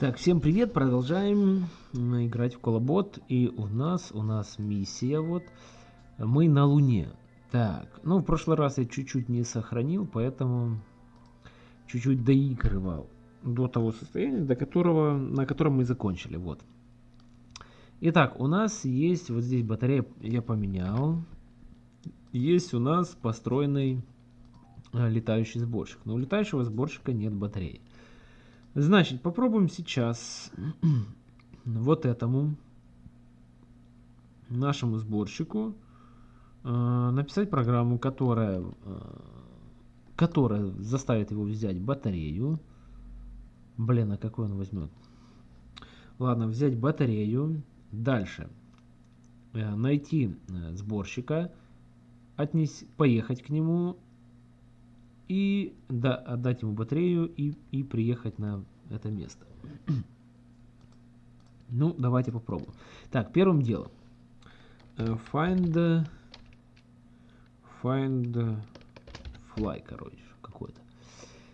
Так, всем привет, продолжаем играть в Колобот, и у нас, у нас миссия вот, мы на Луне. Так, ну в прошлый раз я чуть-чуть не сохранил, поэтому чуть-чуть доигрывал до того состояния, до которого, на котором мы закончили, вот. Итак, у нас есть, вот здесь батарея я поменял, есть у нас построенный э, летающий сборщик, но у летающего сборщика нет батареи. Значит, попробуем сейчас вот этому нашему сборщику э, написать программу, которая, э, которая заставит его взять батарею. Блин, а какой он возьмет? Ладно, взять батарею. Дальше. Э, найти э, сборщика. Отнес, поехать к нему и да, отдать ему батарею и, и приехать на это место. ну, давайте попробуем. Так, первым делом. Э, find, find fly, короче, какой-то.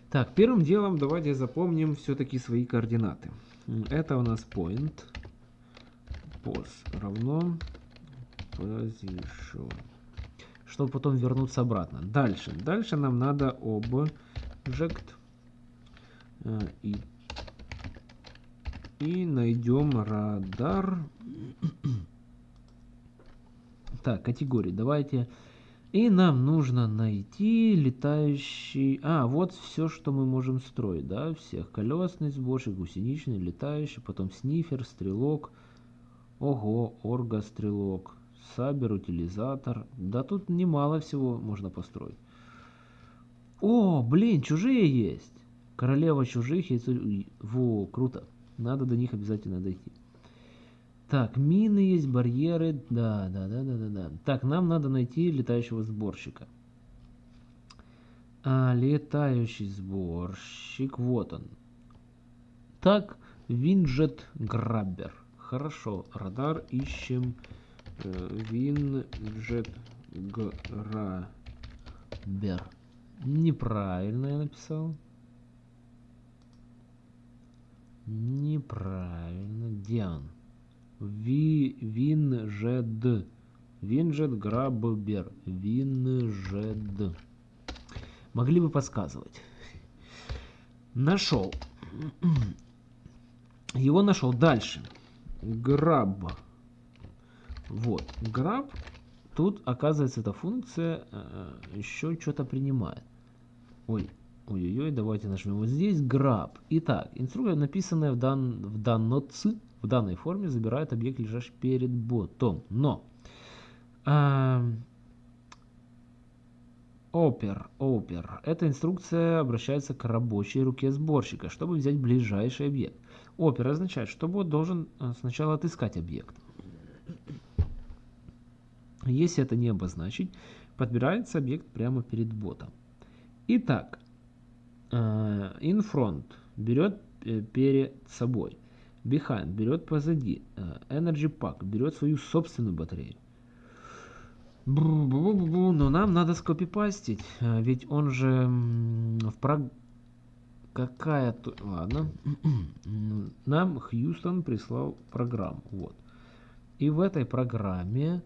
Так, первым делом давайте запомним все-таки свои координаты. Это у нас point. Pos равно position чтобы потом вернуться обратно. Дальше. Дальше нам надо object э, и, и найдем радар. так, категории. Давайте. И нам нужно найти летающий... А, вот все, что мы можем строить, да, всех. Колесный сборщик, гусеничный, летающий, потом снифер, стрелок. Ого, орга-стрелок. Сабер, утилизатор. Да тут немало всего можно построить. О, блин, чужие есть. Королева чужих есть. Во, круто. Надо до них обязательно дойти. Так, мины есть, барьеры. Да, да, да, да, да, да. Так, нам надо найти летающего сборщика. А, летающий сборщик. Вот он. Так, Винджет Граббер. Хорошо, радар ищем. Грабер. Неправильно я написал. Неправильно. Где он? Ви, Винжед. Граббер. Винжед. Могли бы подсказывать. Нашел. Его нашел. Дальше. Граб. Вот, grab, тут оказывается эта функция э, еще что-то принимает. Ой, ой-ой-ой, давайте нажмем вот здесь grab. Итак, инструкция, написанная в, дан, в, данноц, в данной форме, забирает объект, лежащий перед ботом. Но э, Опер, опер. Эта инструкция обращается к рабочей руке сборщика, чтобы взять ближайший объект. Опер означает, что бот должен э, сначала отыскать объект. Если это не обозначить, подбирается объект прямо перед ботом. Итак, э, берет э, перед собой. Behind берет позади. Э, Energy Pack берет свою собственную батарею. Но нам надо скопипастить, ведь он же в прог... Какая-то... Ладно. Нам Хьюстон прислал программу. Вот. И в этой программе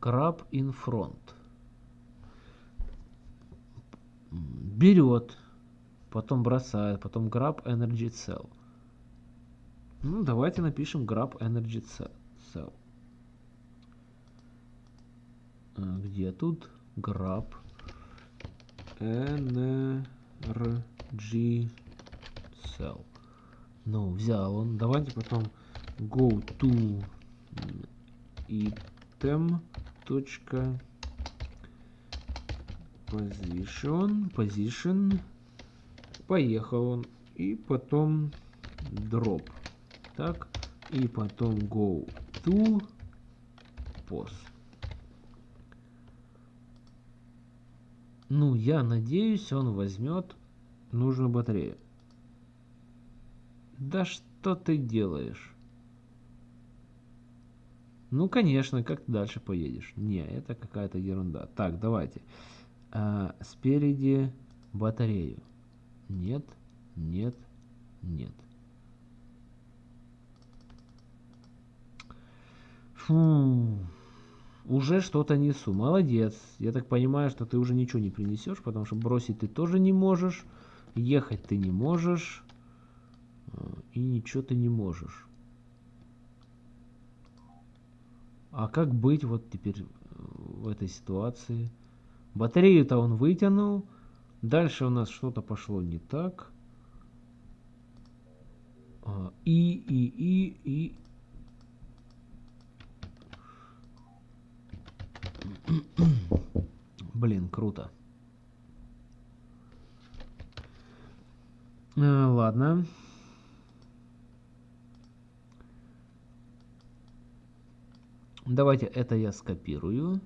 Краб front. Берет, потом бросает, потом grab energy cell. Ну, давайте напишем grab energy cell. А, где тут grab energy cell? Ну, взял он. Давайте потом go to item точка position, position, поехал он, и потом drop, так, и потом go to pos. Ну, я надеюсь, он возьмет нужную батарею. Да что ты делаешь? Ну, конечно, как ты дальше поедешь? Не, это какая-то ерунда. Так, давайте. А, спереди батарею. Нет, нет, нет. Фу. Уже что-то несу. Молодец. Я так понимаю, что ты уже ничего не принесешь, потому что бросить ты тоже не можешь. Ехать ты не можешь. Э, и ничего ты не можешь. А как быть вот теперь э, в этой ситуации? Батарею-то он вытянул. Дальше у нас что-то пошло не так. А, и, и, и, и... Блин, круто. А, ладно. Давайте это я скопирую.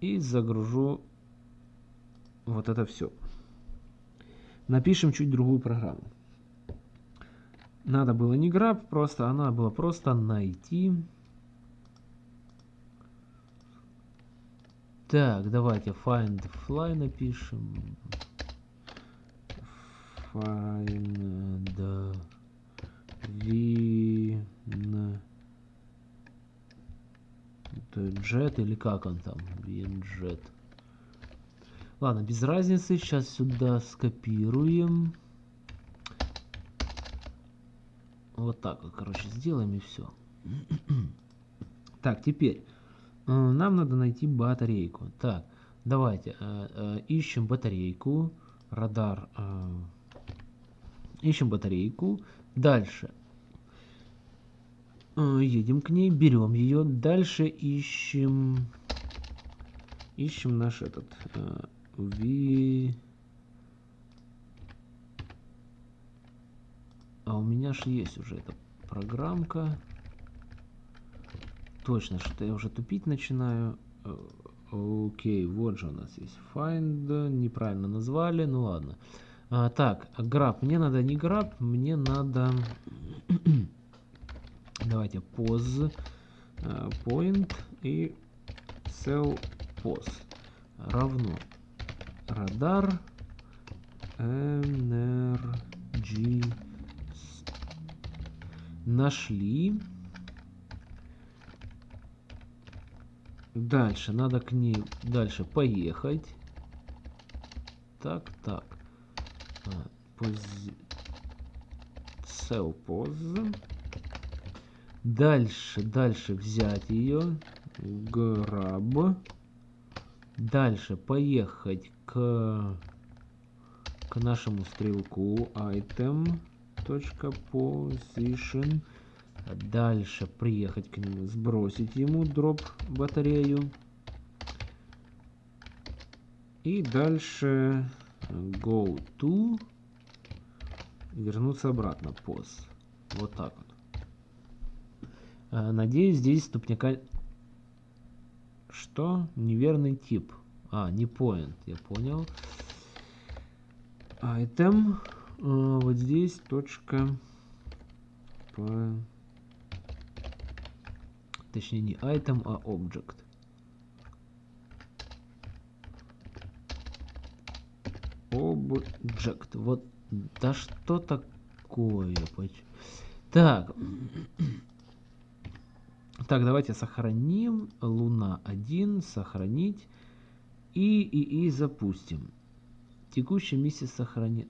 И загружу вот это все. Напишем чуть другую программу. Надо было не grab, просто она была просто найти. Так, давайте find fly напишем. Find win jet или как он там? WinJet. Ладно, без разницы. Сейчас сюда скопируем. Вот так вот, короче, сделаем и все. так, теперь э, нам надо найти батарейку. Так, давайте э, э, ищем батарейку. Радар. Ищем батарейку. Дальше. Э, едем к ней, берем ее. Дальше ищем... Ищем наш этот... Э, Ви... А у меня же есть уже эта программка. Точно, что я уже тупить начинаю. Э, окей, вот же у нас есть find. Неправильно назвали, ну ладно. А, так, grab. Мне надо не grab, мне надо... Давайте pose uh, point и cell pose равно радар energy нашли дальше надо к ней дальше поехать так так. Cell pose дальше дальше взять ее grab дальше поехать к, к нашему стрелку. Item position дальше приехать к нему сбросить ему дроп батарею. И дальше go to вернуться обратно pos вот так вот а, надеюсь здесь ступняка что неверный тип а, не point, я понял. Item. А, вот здесь точка. Точнее не item, а object. Object. Вот. Да что такое? Так. Так, давайте сохраним. Луна 1. Сохранить. И, и, и запустим. Текущая миссия сохранит.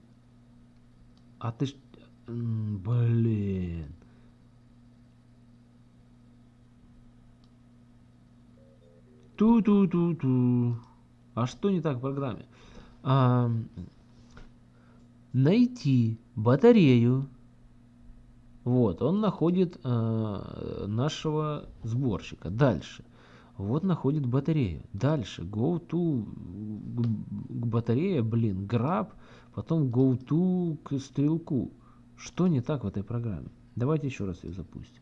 А ты ж... Блин. Ту-ту-ту-ту. А что не так в программе? А, найти батарею. Вот, он находит а, нашего сборщика. Дальше. Вот находит батарею. Дальше go to к батарее, блин, grab, потом go to к стрелку. Что не так в этой программе? Давайте еще раз ее запустим.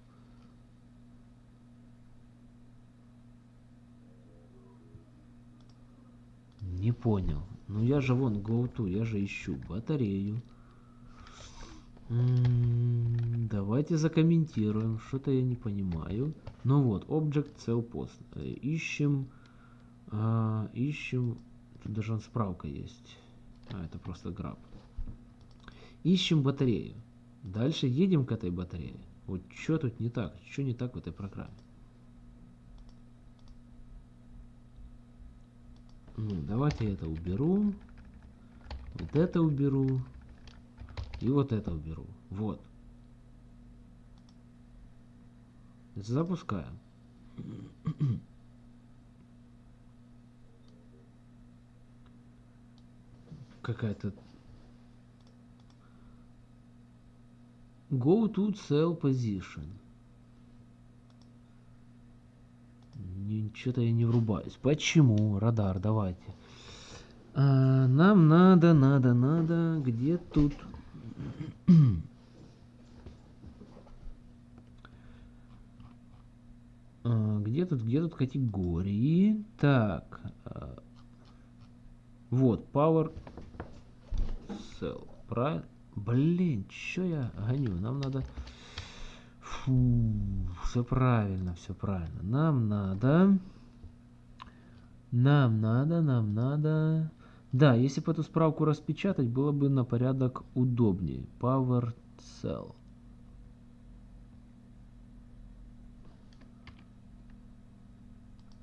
Не понял. Ну я же вон go я же ищу батарею. Давайте закомментируем. Что-то я не понимаю. Ну вот, Object Cell Post. Э, ищем. А, ищем. Тут даже справка есть. А, это просто граб. Ищем батарею. Дальше едем к этой батарее. Вот что тут не так? Что не так в этой программе? Ну, давайте это уберу. Вот это уберу. И вот это уберу. Вот. Запускаем. Какая-то... Go to cell position. Ничего-то я не врубаюсь. Почему? Радар, давайте. А, нам надо, надо, надо. Где тут? а, где тут, где тут категории? Так. А, вот, Power Cell. Блин, что я гоню? Нам надо... Фу, все правильно, все правильно. Нам надо... Нам надо, нам надо... Да, если бы эту справку распечатать, было бы на порядок удобнее. Power Cell.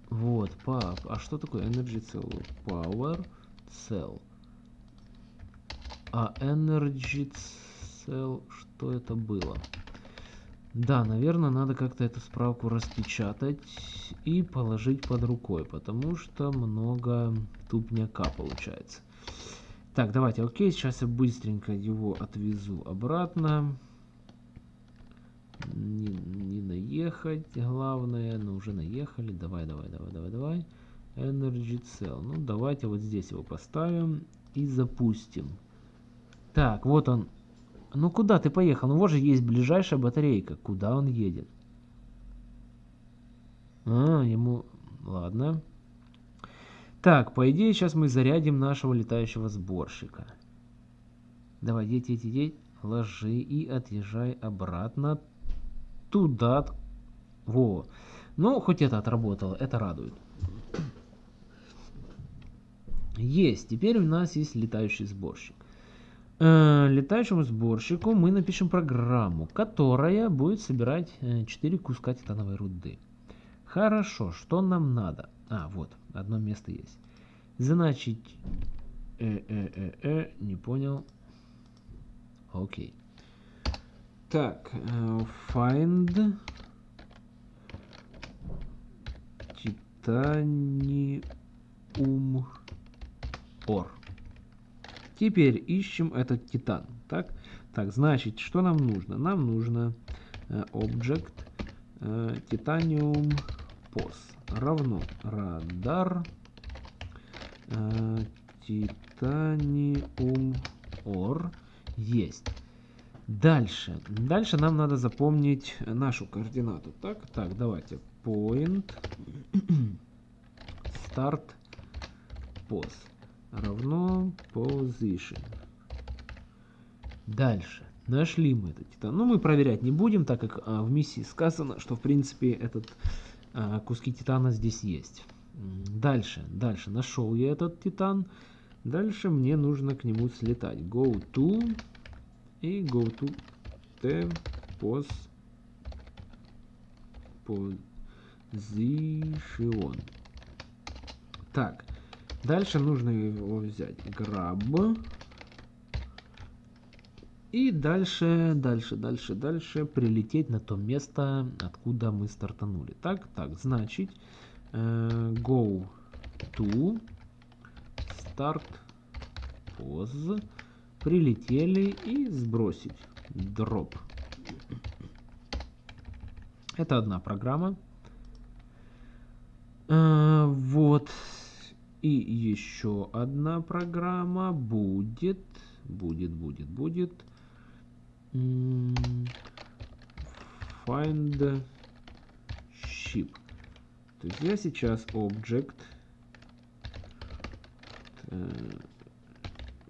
Вот, пап. А что такое Energy Cell? Power Cell. А Energy Cell, что это было? Да, наверное, надо как-то эту справку распечатать и положить под рукой, потому что много тупняка получается. Так, давайте, окей, сейчас я быстренько его отвезу обратно. Не, не наехать, главное, но уже наехали. Давай, давай, давай, давай, давай. Energy Cell. Ну, давайте вот здесь его поставим и запустим. Так, вот он, ну куда ты поехал? Ну вот же есть ближайшая батарейка. Куда он едет? А, ему... Ладно. Так, по идее, сейчас мы зарядим нашего летающего сборщика. Давай, едь, едь, едь. Ложи и отъезжай обратно туда. Во. Ну, хоть это отработало, это радует. Есть. Теперь у нас есть летающий сборщик. Э, летающему сборщику мы напишем программу, которая будет собирать 4 э, куска титановой руды. Хорошо, что нам надо? А, вот, одно место есть. Значит, э, э, э, э, не понял. Окей. Так, э, find titanium ore. Теперь ищем этот титан. Так, так значит, что нам нужно? Нам нужно э, object э, titanium pos равно радар э, titanium or есть. Дальше. Дальше нам надо запомнить нашу координату. Так, так, давайте. Point start pos равно position. Дальше. Нашли мы этот титан. Ну, мы проверять не будем, так как а, в миссии сказано, что, в принципе, этот а, куски титана здесь есть. Дальше, дальше. Нашел я этот титан. Дальше мне нужно к нему слетать. Go to и go to t pos position. Так, Дальше нужно его взять. Grab. И дальше, дальше, дальше, дальше прилететь на то место, откуда мы стартанули. Так, так, значит, э, go to start pose. Прилетели и сбросить. Drop. Это одна программа. Э, вот. И еще одна программа будет, будет, будет, будет. Find ship. То есть я сейчас object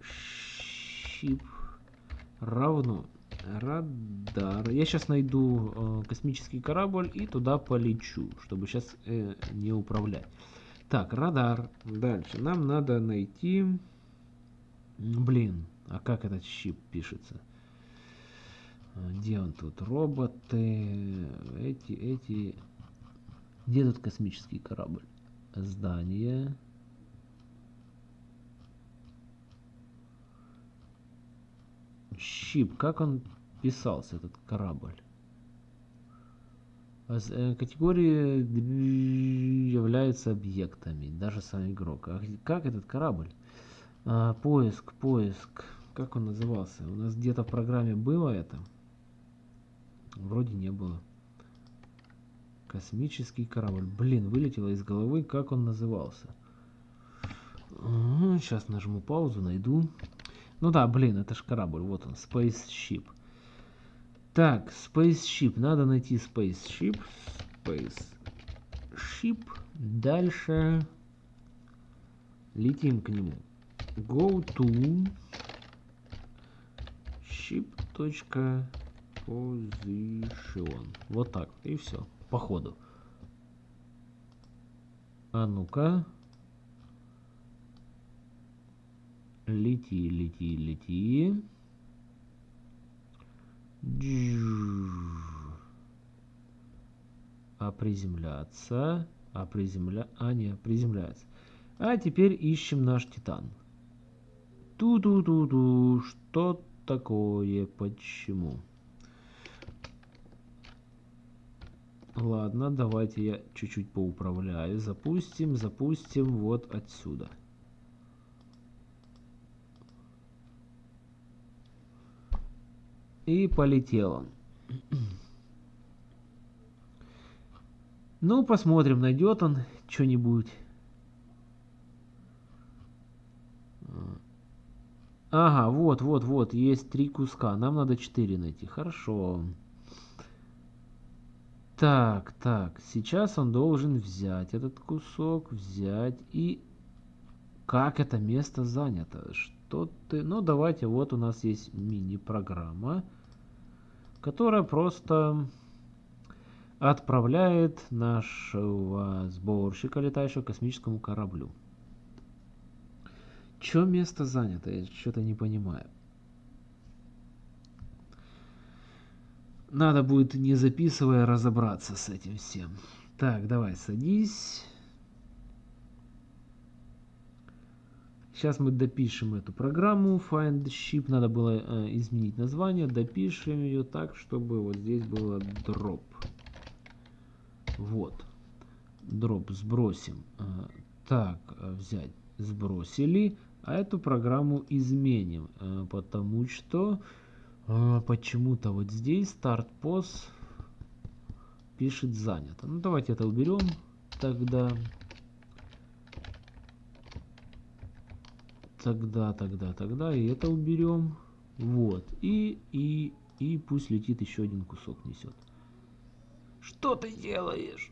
ship равно радар. Я сейчас найду э, космический корабль и туда полечу, чтобы сейчас э, не управлять. Так, радар. Дальше. Нам надо найти... Блин, а как этот щип пишется? А, где он тут? Роботы. Эти, эти... Где тут космический корабль? Здание. Щип. Как он писался, этот корабль? Э, категории являются объектами, даже сам игрок. А как этот корабль? А, поиск, поиск. Как он назывался? У нас где-то в программе было это? Вроде не было. Космический корабль. Блин, вылетело из головы, как он назывался. Сейчас нажму паузу, найду. Ну да, блин, это же корабль. Вот он, Spaceship. Так, Spaceship. Надо найти Spaceship. Spaceship. Дальше летим к нему. Go to ship.position. Вот так. И все. По ходу. А ну-ка. Лети, лети, лети. А приземляться. А приземля... А, не, приземляется. А теперь ищем наш Титан. Ту-ту-ту-ту. Что такое? Почему? Ладно, давайте я чуть-чуть поуправляю. Запустим, запустим вот отсюда. И полетел он. Ну, посмотрим, найдет он что-нибудь. Ага, вот, вот, вот, есть три куска. Нам надо четыре найти. Хорошо. Так, так, сейчас он должен взять этот кусок, взять и... Как это место занято? Что ты... Ну, давайте, вот у нас есть мини-программа которая просто отправляет нашего сборщика летающего космическому кораблю. Чё место занято? Я что-то не понимаю. Надо будет, не записывая, разобраться с этим всем. Так, давай, садись. Сейчас мы допишем эту программу find ship. Надо было э, изменить название. Допишем ее так, чтобы вот здесь было drop. Вот. Drop сбросим. Э, так, взять. Сбросили. А эту программу изменим. Э, потому что э, почему-то вот здесь start post пишет занято. Ну давайте это уберем тогда. Тогда, тогда, тогда. И это уберем. Вот. И, и, и пусть летит еще один кусок несет. Что ты делаешь?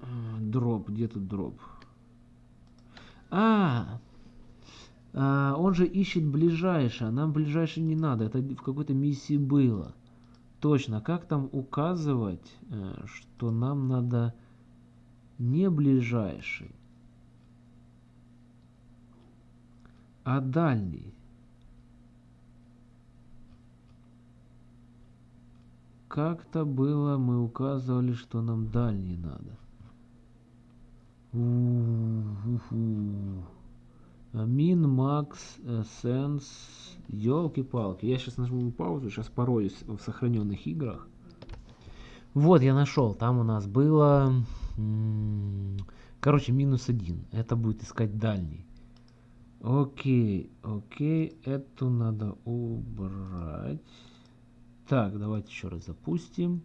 А, дроп. Где тут дроп? А, а, он же ищет ближайшее. Нам ближайшее не надо. Это в какой-то миссии было. Точно. Как там указывать, э, что нам надо не ближайший? А дальний? Как-то было, мы указывали, что нам дальний надо. Мин, Макс, Сенс. Елки-палки. Я сейчас нажму паузу, сейчас пороюсь в сохраненных играх. Вот, я нашел. Там у нас было... Короче, минус один. Это будет искать дальний. Окей, окей, эту надо убрать. Так, давайте еще раз запустим.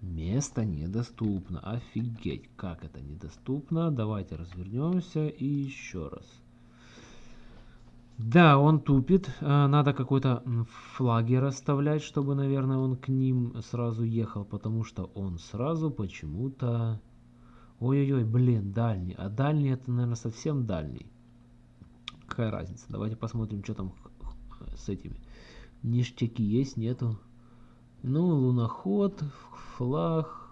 Место недоступно. Офигеть, как это недоступно. Давайте развернемся и еще раз. Да, он тупит. А, надо какой-то флаги расставлять, чтобы, наверное, он к ним сразу ехал, потому что он сразу почему-то... Ой-ой-ой, блин, дальний. А дальний это, наверное, совсем дальний. Какая разница? Давайте посмотрим, что там с этими. Ништяки есть, нету. Ну, луноход, флаг.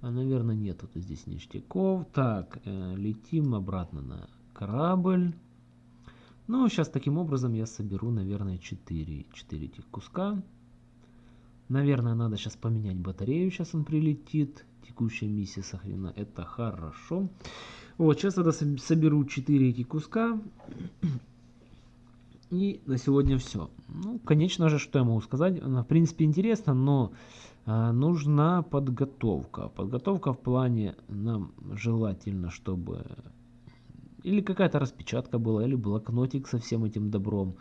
А, наверное, нету -то здесь ништяков. Так, э, летим обратно на корабль. Ну, сейчас таким образом я соберу, наверное, 4, 4 этих куска. Наверное, надо сейчас поменять батарею, сейчас он прилетит. Текущая миссия сохранена, это хорошо. Вот, сейчас я соберу 4 эти куска. И на сегодня все. Ну, конечно же, что я могу сказать. В принципе, интересно, но а, нужна подготовка. Подготовка в плане нам желательно, чтобы или какая-то распечатка была, или блокнотик со всем этим добром.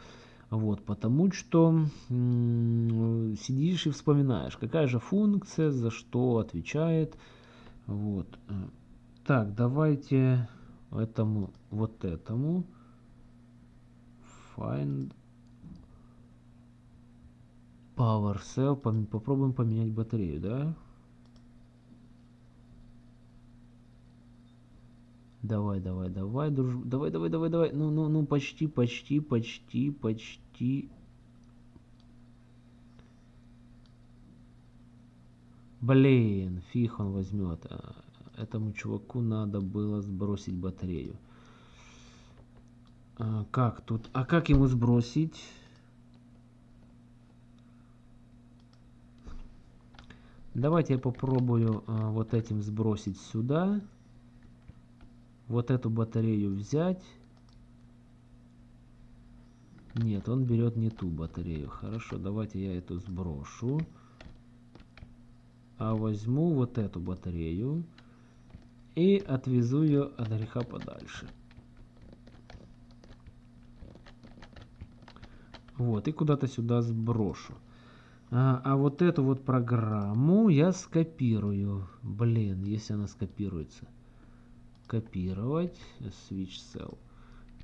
Вот, потому что сидишь и вспоминаешь, какая же функция, за что отвечает. Вот. Так, давайте этому, вот этому. Find Power Cell. Попробуем поменять батарею, да? Давай, давай, давай, друж... Давай, давай, давай, давай. Ну, ну, ну, почти, почти, почти, почти. Блин, фиг он возьмет. А, этому чуваку надо было сбросить батарею. А, как тут? А как ему сбросить? Давайте я попробую а, вот этим сбросить сюда. Вот эту батарею взять. Нет, он берет не ту батарею. Хорошо, давайте я эту сброшу. А возьму вот эту батарею и отвезу ее от греха подальше. Вот, и куда-то сюда сброшу. А, а вот эту вот программу я скопирую. Блин, если она скопируется. Копировать, switch cell.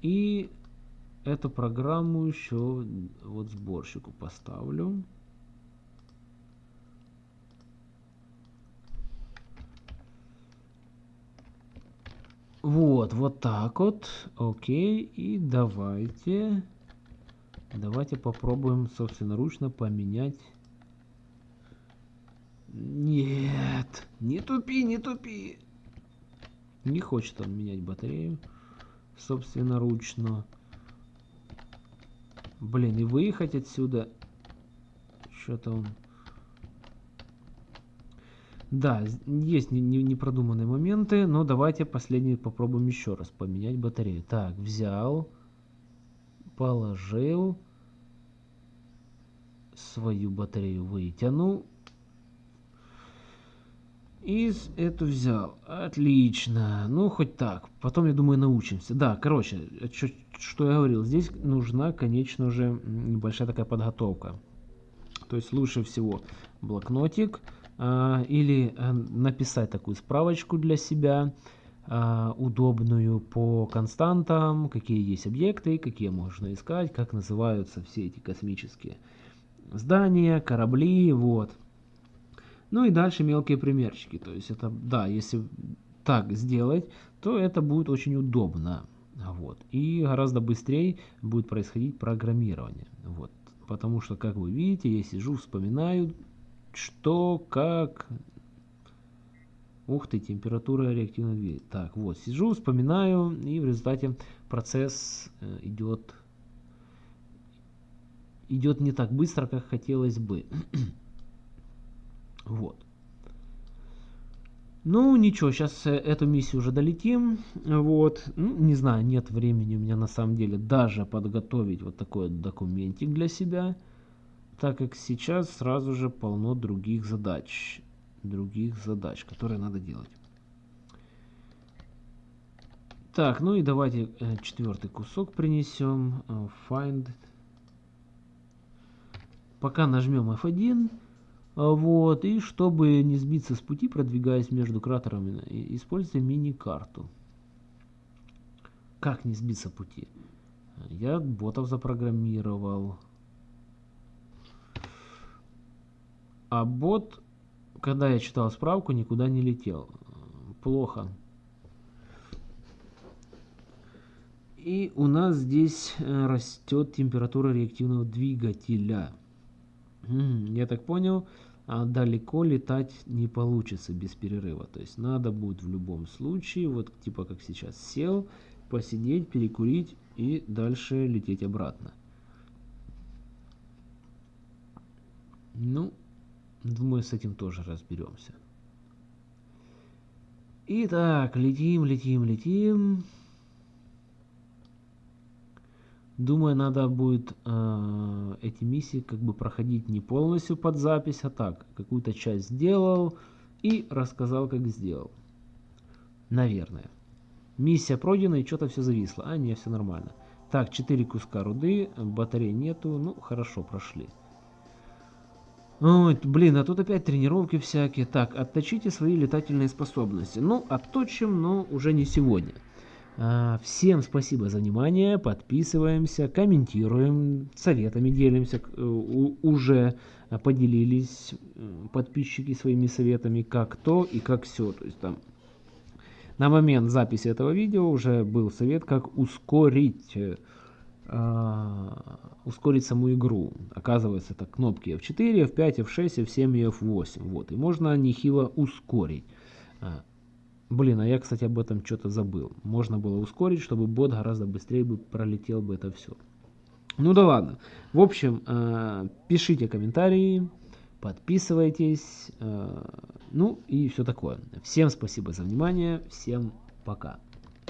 И эту программу еще вот сборщику поставлю. Вот, вот так вот. Окей. И давайте Давайте попробуем собственноручно поменять. Нет, не тупи, не тупи. Не хочет он менять батарею собственноручно. Блин, и выехать отсюда. Что-то он... Да, есть непродуманные моменты, но давайте последний попробуем еще раз поменять батарею. Так, взял положил, свою батарею вытянул, и эту взял. Отлично. Ну, хоть так. Потом, я думаю, научимся. Да, короче, что, что я говорил. Здесь нужна, конечно же, небольшая такая подготовка. То есть лучше всего блокнотик а, или а, написать такую справочку для себя а, удобную по константам, какие есть объекты, какие можно искать, как называются все эти космические здания, корабли, вот. Ну и дальше мелкие примерчики, то есть это, да, если так сделать, то это будет очень удобно, вот. И гораздо быстрее будет происходить программирование, вот. Потому что, как вы видите, я сижу, вспоминаю, что, как, Ух ты, температура реактивного двигателя. Так, вот, сижу, вспоминаю, и в результате процесс э, идет, идет не так быстро, как хотелось бы. вот. Ну, ничего, сейчас э, эту миссию уже долетим. Вот. Ну, не знаю, нет времени у меня на самом деле даже подготовить вот такой документик для себя. Так как сейчас сразу же полно других задач других задач, которые надо делать. Так, ну и давайте э, четвертый кусок принесем. Э, find. Пока нажмем F1. Э, вот, и чтобы не сбиться с пути, продвигаясь между кратерами, используйте мини-карту. Как не сбиться пути? Я ботов запрограммировал. А бот когда я читал справку, никуда не летел. Плохо. И у нас здесь э, растет температура реактивного двигателя. Я так понял, а далеко летать не получится без перерыва. То есть надо будет в любом случае, вот типа как сейчас сел, посидеть, перекурить и дальше лететь обратно. Ну, думаю, с этим тоже разберемся. Итак, летим, летим, летим. Думаю, надо будет э, эти миссии как бы проходить не полностью под запись, а так, какую-то часть сделал и рассказал, как сделал. Наверное. Миссия пройдена и что-то все зависло. А, не, все нормально. Так, 4 куска руды, батарей нету. Ну, хорошо, прошли. Ой, блин, а тут опять тренировки всякие. Так, отточите свои летательные способности. Ну, отточим, но уже не сегодня. А, всем спасибо за внимание. Подписываемся, комментируем, советами делимся. Э, уже поделились подписчики своими советами, как то и как все. То есть там на момент записи этого видео уже был совет, как ускорить, э, ускорить саму игру. Оказывается, это кнопки F4, F5, F6, F7 и F8. Вот, и можно нехило ускорить. А, блин, а я, кстати, об этом что-то забыл. Можно было ускорить, чтобы бот гораздо быстрее бы пролетел бы это все. Ну да ладно. В общем, э, пишите комментарии, подписывайтесь, э, ну и все такое. Всем спасибо за внимание, всем пока.